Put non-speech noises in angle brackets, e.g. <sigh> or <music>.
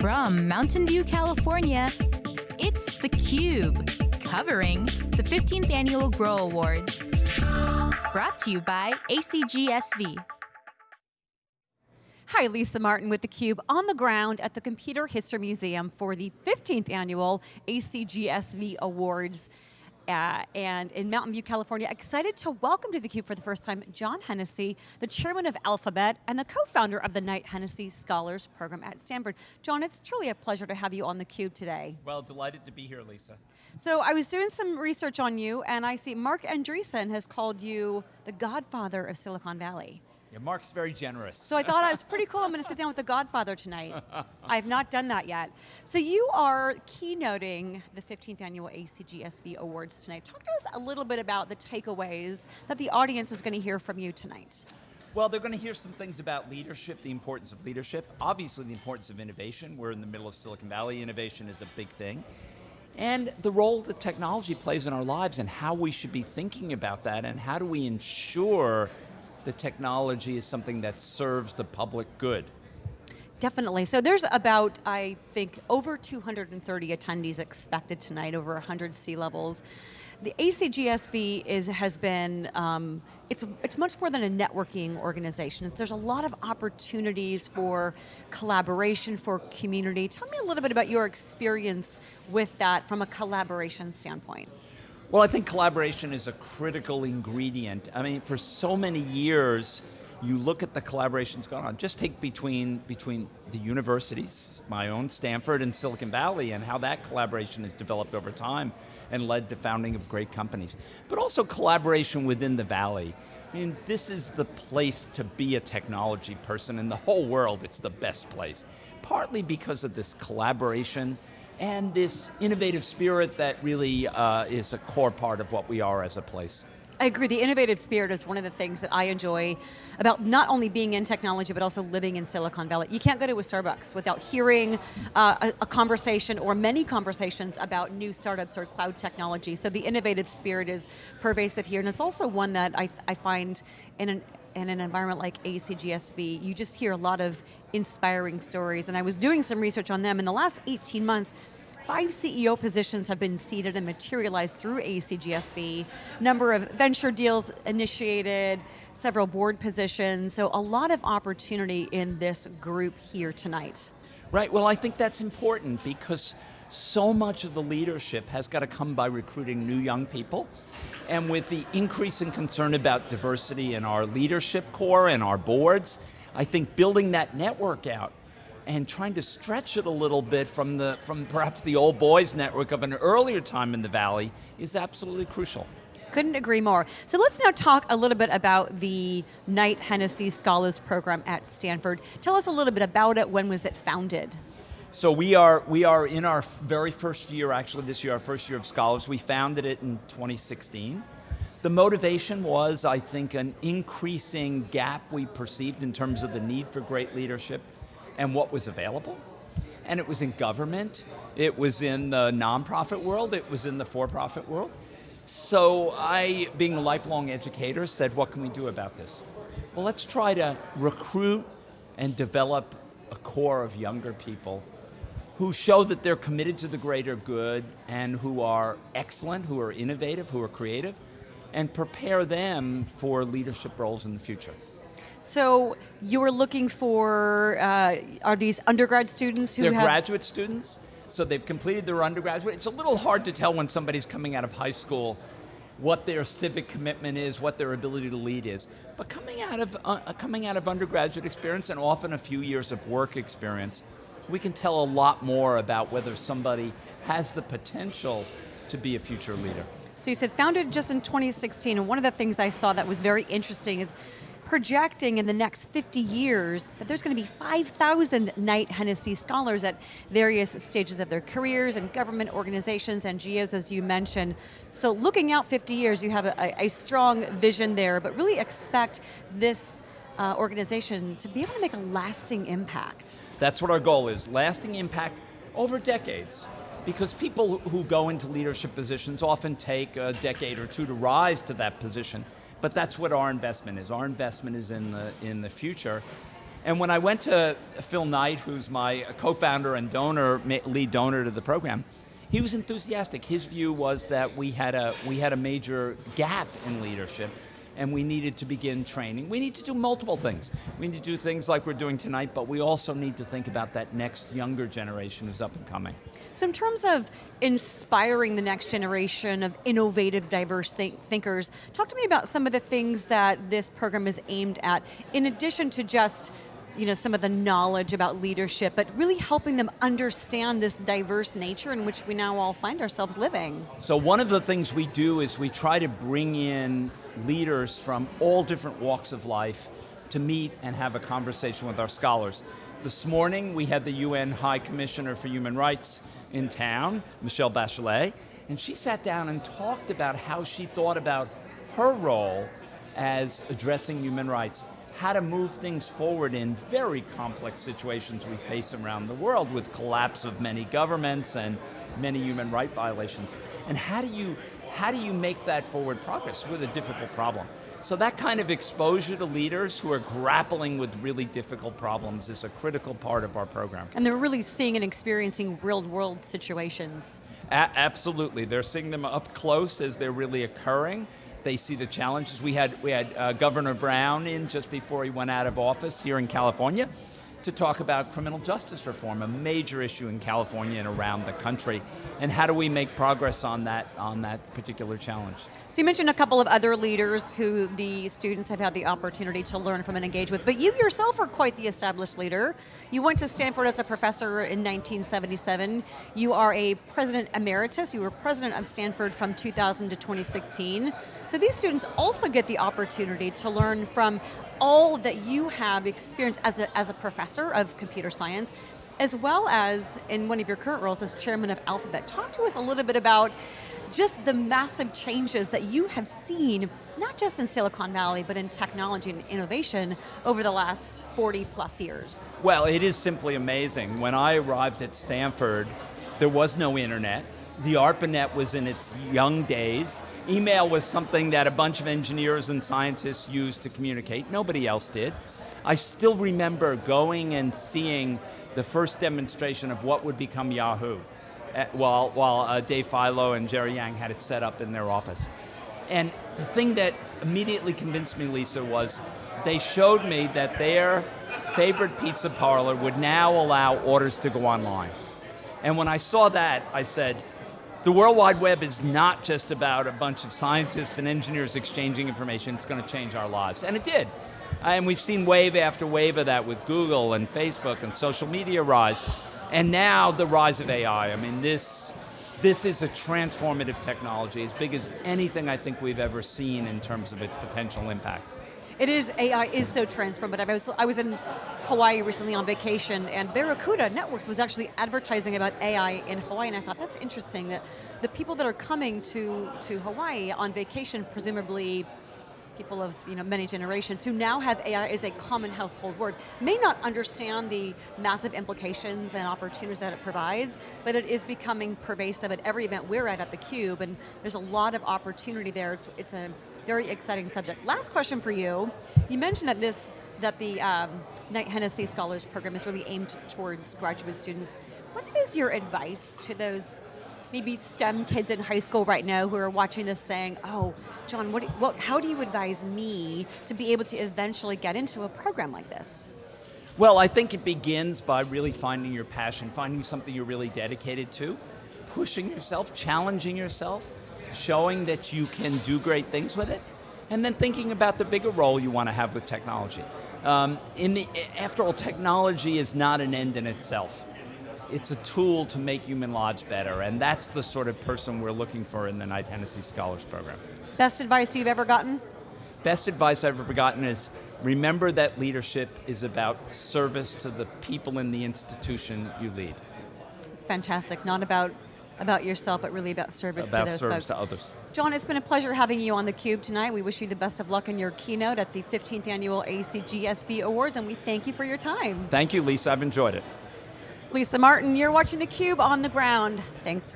From Mountain View, California, it's theCUBE, covering the 15th Annual Grow Awards. Brought to you by ACGSV. Hi, Lisa Martin with theCUBE on the ground at the Computer History Museum for the 15th Annual ACGSV Awards. Uh, and in Mountain View, California. Excited to welcome to theCUBE for the first time, John Hennessy, the chairman of Alphabet and the co-founder of the Knight Hennessy Scholars Program at Stanford. John, it's truly a pleasure to have you on theCUBE today. Well, delighted to be here, Lisa. So I was doing some research on you and I see Marc Andreessen has called you the godfather of Silicon Valley. Yeah, Marc's very generous. So I thought it was pretty cool, I'm going to sit <laughs> down with the Godfather tonight. I have not done that yet. So you are keynoting the 15th Annual ACGSV Awards tonight. Talk to us a little bit about the takeaways that the audience is going to hear from you tonight. Well, they're going to hear some things about leadership, the importance of leadership, obviously the importance of innovation. We're in the middle of Silicon Valley, innovation is a big thing. And the role that technology plays in our lives and how we should be thinking about that and how do we ensure the technology is something that serves the public good. Definitely, so there's about, I think, over 230 attendees expected tonight, over 100 C-levels. The ACGSV is, has been, um, it's, it's much more than a networking organization. There's a lot of opportunities for collaboration, for community. Tell me a little bit about your experience with that from a collaboration standpoint. Well, I think collaboration is a critical ingredient. I mean, for so many years, you look at the collaborations going on. Just take between, between the universities, my own Stanford and Silicon Valley, and how that collaboration has developed over time and led to founding of great companies. But also collaboration within the Valley. I mean, this is the place to be a technology person in the whole world, it's the best place. Partly because of this collaboration, and this innovative spirit that really uh, is a core part of what we are as a place. I agree, the innovative spirit is one of the things that I enjoy about not only being in technology, but also living in Silicon Valley. You can't go to a Starbucks without hearing uh, a, a, conversation or many conversations about new startups or cloud technology. So the innovative spirit is pervasive here, and it's also one that I, I find in an, in an environment like ACGSV, you just hear a lot of inspiring stories, and I was doing some research on them. In the last 18 months, five CEO positions have been seeded and materialized through ACGSV, number of venture deals initiated, several board positions, so a lot of opportunity in this group here tonight. Right, well I think that's important because so much of the leadership has got to come by recruiting new young people, and with the increasing concern about diversity in our leadership core and our boards, I think building that network out and trying to stretch it a little bit from, the, from perhaps the old boys network of an earlier time in the Valley is absolutely crucial. Couldn't agree more. So let's now talk a little bit about the Knight Hennessy Scholars Program at Stanford. Tell us a little bit about it, when was it founded? So we are, we are in our very first year, actually this year, our first year of Scholars. We founded it in 2016. The motivation was, I think, an increasing gap we perceived in terms of the need for great leadership and what was available. And it was in government, it was in the nonprofit world, it was in the for-profit world. So I, being a lifelong educator, said, what can we do about this? Well, let's try to recruit and develop a core of younger people who show that they're committed to the greater good and who are excellent, who are innovative, who are creative, and prepare them for leadership roles in the future. So you're looking for, uh, are these undergrad students who They're have- graduate students, so they've completed their undergraduate. It's a little hard to tell when somebody's coming out of high school what their civic commitment is, what their ability to lead is. But coming out of, uh, coming out of undergraduate experience and often a few years of work experience, we can tell a lot more about whether somebody has the potential to be a future leader. So you said founded just in 2016, and one of the things I saw that was very interesting is projecting in the next 50 years that there's going to be 5,000 Knight Hennessy scholars at various stages of their careers and government organizations, and NGOs as you mentioned. So looking out 50 years, you have a, a strong vision there, but really expect this uh, organization to be able to make a lasting impact. That's what our goal is, lasting impact over decades. Because people who go into leadership positions often take a decade or two to rise to that position. But that's what our investment is. Our investment is in the, in the future. And when I went to Phil Knight, who's my co-founder and donor, lead donor to the program, he was enthusiastic. His view was that we had a, we had a major gap in leadership and we needed to begin training. We need to do multiple things. We need to do things like we're doing tonight, but we also need to think about that next younger generation who's up and coming. So in terms of inspiring the next generation of innovative, diverse think thinkers, talk to me about some of the things that this program is aimed at, in addition to just you know, some of the knowledge about leadership, but really helping them understand this diverse nature in which we now all find ourselves living. So one of the things we do is we try to bring in leaders from all different walks of life to meet and have a conversation with our scholars. This morning we had the UN High Commissioner for Human Rights in town, Michelle Bachelet, and she sat down and talked about how she thought about her role as addressing human rights how to move things forward in very complex situations we face around the world with collapse of many governments and many human right violations. And how do you, how do you make that forward progress with a difficult problem? So that kind of exposure to leaders who are grappling with really difficult problems is a critical part of our program. And they're really seeing and experiencing real world situations. A absolutely, they're seeing them up close as they're really occurring they see the challenges. We had, we had uh, Governor Brown in just before he went out of office here in California to talk about criminal justice reform, a major issue in California and around the country, and how do we make progress on that, on that particular challenge. So you mentioned a couple of other leaders who the students have had the opportunity to learn from and engage with, but you yourself are quite the established leader. You went to Stanford as a professor in 1977. You are a president emeritus. You were president of Stanford from 2000 to 2016. So these students also get the opportunity to learn from all that you have experienced as a, as a professor of computer science, as well as in one of your current roles as chairman of Alphabet. Talk to us a little bit about just the massive changes that you have seen, not just in Silicon Valley, but in technology and innovation over the last 40 plus years. Well, it is simply amazing. When I arrived at Stanford, there was no internet the ARPANET was in its young days. Email was something that a bunch of engineers and scientists used to communicate. Nobody else did. I still remember going and seeing the first demonstration of what would become Yahoo eh, while, while uh, Dave Filo and Jerry Yang had it set up in their office. And the thing that immediately convinced me, Lisa, was they showed me that their favorite pizza parlor would now allow orders to go online. And when I saw that, I said, the World Wide Web is not just about a bunch of scientists and engineers exchanging information, it's going to change our lives. And it did. Uh, and we've seen wave after wave of that with Google and Facebook and social media rise. And now the rise of AI. I mean, this, this is a transformative technology, as big as anything I think we've ever seen in terms of its potential impact. It is, AI is so transformative. I was, I was in Hawaii recently on vacation and Barracuda Networks was actually advertising about AI in Hawaii and I thought that's interesting that the people that are coming to, to Hawaii on vacation, presumably people of you know, many generations who now have AI as a common household word, may not understand the massive implications and opportunities that it provides, but it is becoming pervasive at every event we're at at theCUBE, and there's a lot of opportunity there. It's, it's a very exciting subject. Last question for you. You mentioned that this, that the um, Knight Hennessy Scholars Program is really aimed towards graduate students. What is your advice to those maybe STEM kids in high school right now who are watching this saying, oh, John, what, what, how do you advise me to be able to eventually get into a program like this? Well, I think it begins by really finding your passion, finding something you're really dedicated to, pushing yourself, challenging yourself, showing that you can do great things with it, and then thinking about the bigger role you want to have with technology. Um, in the, after all, technology is not an end in itself it's a tool to make human lives better, and that's the sort of person we're looking for in the Knight Hennessy Scholars Program. Best advice you've ever gotten? Best advice I've ever gotten is, remember that leadership is about service to the people in the institution you lead. It's fantastic, not about about yourself, but really about service about to those service folks. to others. John, it's been a pleasure having you on theCUBE tonight. We wish you the best of luck in your keynote at the 15th Annual ACGSV Awards, and we thank you for your time. Thank you, Lisa, I've enjoyed it. Lisa Martin, you're watching theCUBE on the ground. Thanks